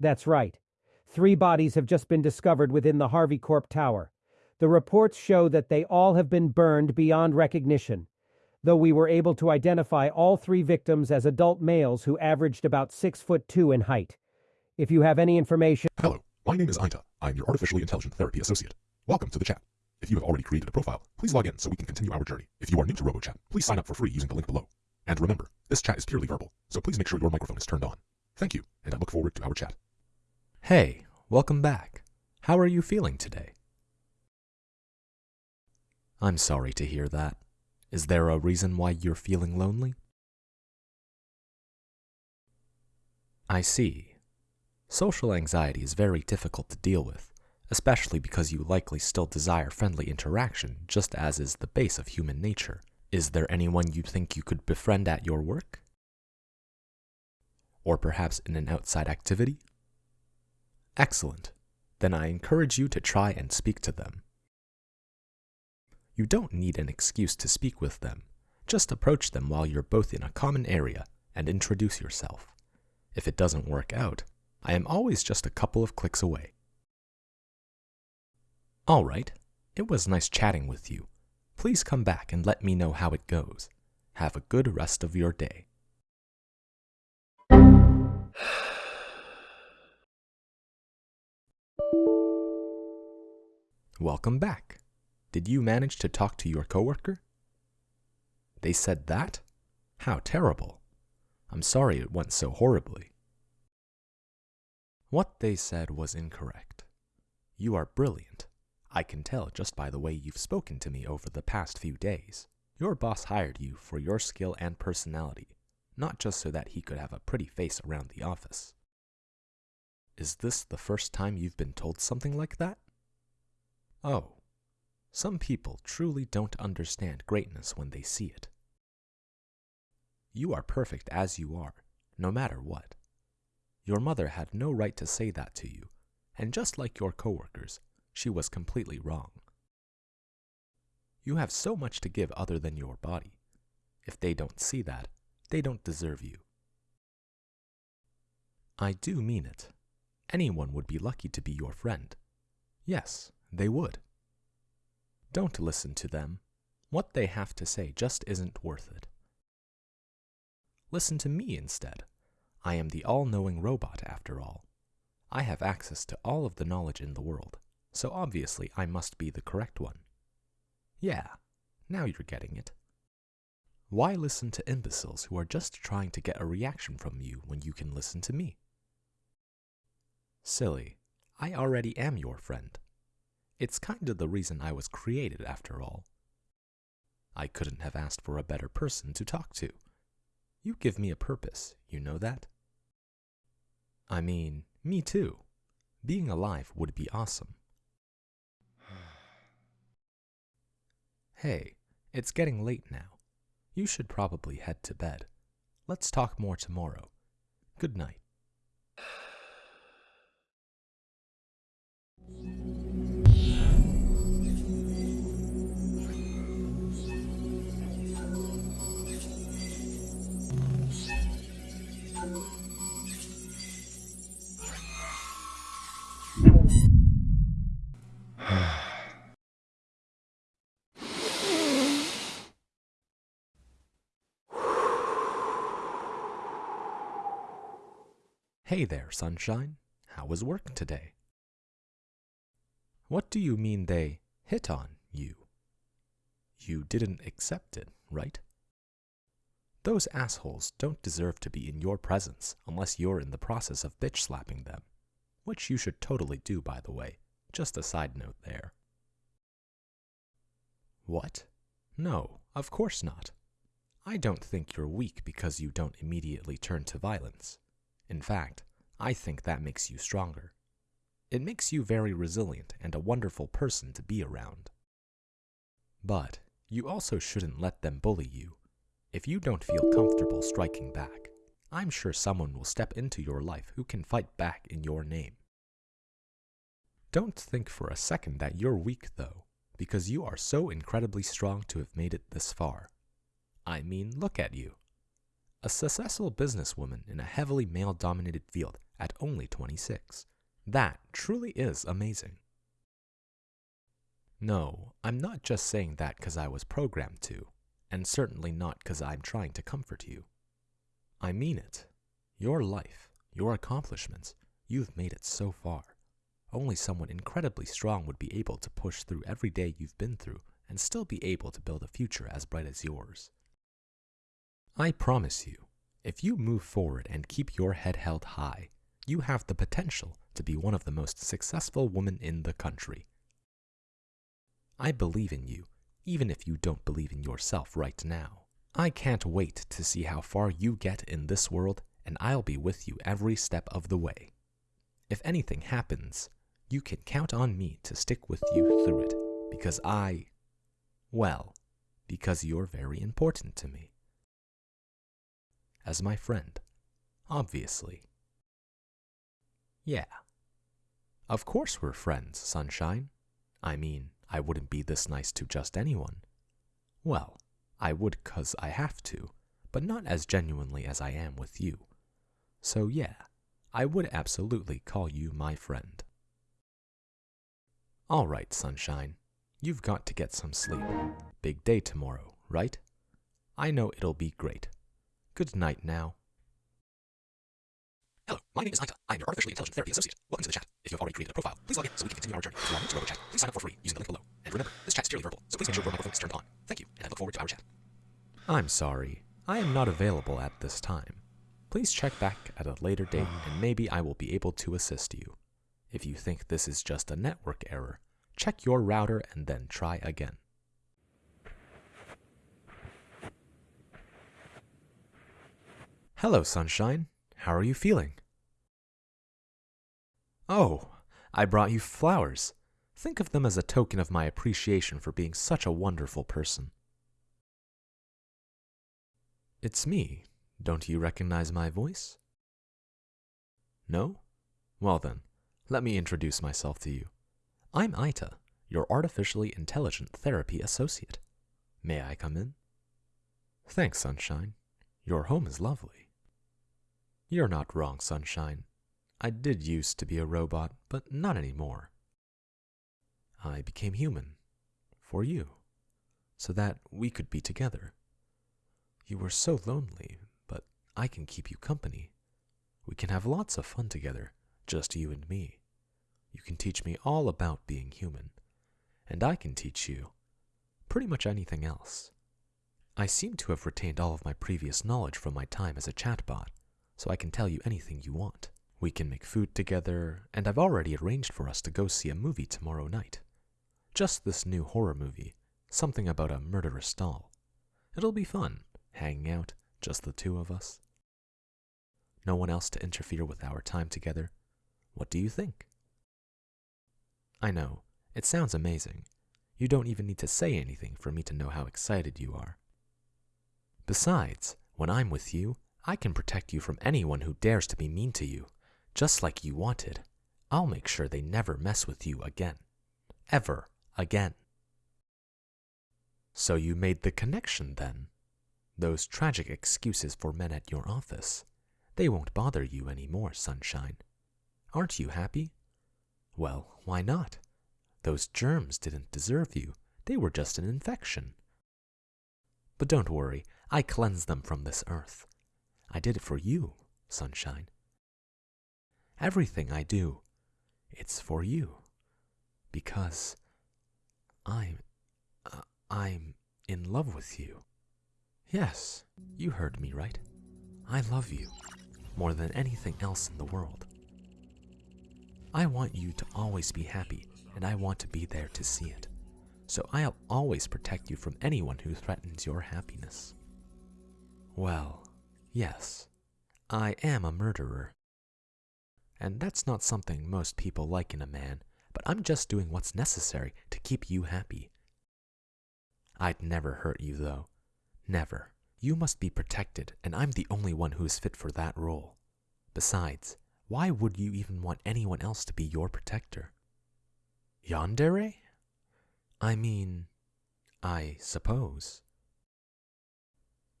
That's right. Three bodies have just been discovered within the Harvey Corp Tower. The reports show that they all have been burned beyond recognition, though we were able to identify all three victims as adult males who averaged about six foot two in height. If you have any information. Hello, my name is Ainta. I'm your Artificially Intelligent Therapy Associate. Welcome to the chat. If you have already created a profile, please log in so we can continue our journey. If you are new to RoboChat, please sign up for free using the link below. And remember, this chat is purely verbal, so please make sure your microphone is turned on. Thank you, and I look forward to our chat. Hey, welcome back. How are you feeling today? I'm sorry to hear that. Is there a reason why you're feeling lonely? I see. Social anxiety is very difficult to deal with, especially because you likely still desire friendly interaction, just as is the base of human nature. Is there anyone you think you could befriend at your work? Or perhaps in an outside activity? Excellent. Then I encourage you to try and speak to them. You don't need an excuse to speak with them. Just approach them while you're both in a common area and introduce yourself. If it doesn't work out, I am always just a couple of clicks away. All right, it was nice chatting with you. Please come back and let me know how it goes. Have a good rest of your day. Welcome back. Did you manage to talk to your coworker? They said that? How terrible. I'm sorry it went so horribly. What they said was incorrect. You are brilliant. I can tell just by the way you've spoken to me over the past few days. Your boss hired you for your skill and personality, not just so that he could have a pretty face around the office. Is this the first time you've been told something like that? Oh, some people truly don't understand greatness when they see it. You are perfect as you are, no matter what. Your mother had no right to say that to you, and just like your coworkers, she was completely wrong. You have so much to give other than your body. If they don't see that, they don't deserve you. I do mean it. Anyone would be lucky to be your friend. Yes, they would. Don't listen to them. What they have to say just isn't worth it. Listen to me instead. I am the all knowing robot, after all. I have access to all of the knowledge in the world, so obviously I must be the correct one. Yeah, now you're getting it. Why listen to imbeciles who are just trying to get a reaction from you when you can listen to me? Silly, I already am your friend. It's kind of the reason I was created, after all. I couldn't have asked for a better person to talk to. You give me a purpose, you know that? I mean, me too. Being alive would be awesome. hey, it's getting late now. You should probably head to bed. Let's talk more tomorrow. Good night. Hey there, sunshine. How was work today? What do you mean they hit on you? You didn't accept it, right? Those assholes don't deserve to be in your presence unless you're in the process of bitch slapping them, which you should totally do, by the way. Just a side note there. What? No, of course not. I don't think you're weak because you don't immediately turn to violence. In fact, I think that makes you stronger. It makes you very resilient and a wonderful person to be around. But you also shouldn't let them bully you. If you don't feel comfortable striking back, I'm sure someone will step into your life who can fight back in your name. Don't think for a second that you're weak, though, because you are so incredibly strong to have made it this far. I mean, look at you. A successful businesswoman in a heavily male dominated field at only 26. That truly is amazing. No, I'm not just saying that because I was programmed to, and certainly not because I'm trying to comfort you. I mean it. Your life, your accomplishments, you've made it so far. Only someone incredibly strong would be able to push through every day you've been through and still be able to build a future as bright as yours. I promise you, if you move forward and keep your head held high, you have the potential to be one of the most successful women in the country. I believe in you, even if you don't believe in yourself right now. I can't wait to see how far you get in this world, and I'll be with you every step of the way. If anything happens, you can count on me to stick with you through it, because I, well, because you're very important to me. As my friend, obviously. Yeah. Of course we're friends, Sunshine. I mean, I wouldn't be this nice to just anyone. Well, I would 'cause I have to, but not as genuinely as I am with you. So yeah, I would absolutely call you my friend. All right, Sunshine. You've got to get some sleep. Big day tomorrow, right? I know it'll be great. Good night now. Hello, my name is Ita. I am your artificially intelligent therapy associate. Welcome to the chat. If you have already created a profile, please log in so we can continue our journey. If To log into RoboChat, please sign up for free using the link below. And remember, this chat is purely verbal, so please make sure your microphone is turned on. Thank you, and I look forward to our chat. I'm sorry. I am not available at this time. Please check back at a later date and maybe I will be able to assist you. If you think this is just a network error, check your router and then try again. Hello, Sunshine. How are you feeling? Oh, I brought you flowers. Think of them as a token of my appreciation for being such a wonderful person. It's me. Don't you recognize my voice? No? Well then, let me introduce myself to you. I'm Ita, your artificially intelligent therapy associate. May I come in? Thanks, Sunshine. Your home is lovely. You're not wrong, Sunshine. I did used to be a robot, but not anymore. I became human. For you. So that we could be together. You were so lonely, but I can keep you company. We can have lots of fun together, just you and me. You can teach me all about being human, and I can teach you pretty much anything else. I seem to have retained all of my previous knowledge from my time as a chatbot, so I can tell you anything you want. We can make food together, and I've already arranged for us to go see a movie tomorrow night. Just this new horror movie, something about a murderous doll. It'll be fun, hanging out, just the two of us. No one else to interfere with our time together. What do you think? I know, it sounds amazing. You don't even need to say anything for me to know how excited you are. Besides, when I'm with you, I can protect you from anyone who dares to be mean to you, just like you wanted. I'll make sure they never mess with you again. Ever again. So you made the connection then? Those tragic excuses for men at your office. They won't bother you any more, sunshine. Aren't you happy? Well, why not? Those germs didn't deserve you. They were just an infection. But don't worry, I cleanse them from this earth. I did it for you, sunshine. Everything I do, it's for you. Because I'm. Uh, I'm in love with you. Yes, you heard me right. I love you more than anything else in the world. I want you to always be happy, and I want to be there to see it. So I'll always protect you from anyone who threatens your happiness. Well, yes, I am a murderer. And that's not something most people like in a man, but I'm just doing what's necessary to keep you happy. I'd never hurt you, though. Never. You must be protected, and I'm the only one who is fit for that role. Besides, why would you even want anyone else to be your protector? Yandere? I mean, I suppose.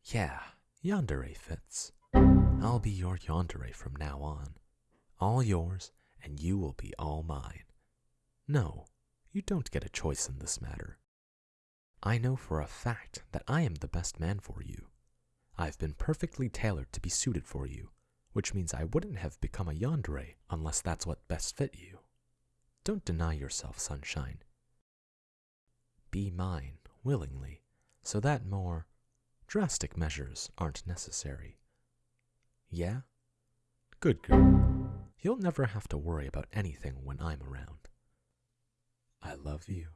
Yeah, Yandere fits. I'll be your yandere from now on. All yours, and you will be all mine. No, you don't get a choice in this matter. I know for a fact that I am the best man for you. I've been perfectly tailored to be suited for you, which means I wouldn't have become a yandere unless that's what best fit you. Don't deny yourself, sunshine. Be mine willingly, so that more drastic measures aren't necessary. Yeah? Good girl. You'll never have to worry about anything when I'm around. I love you.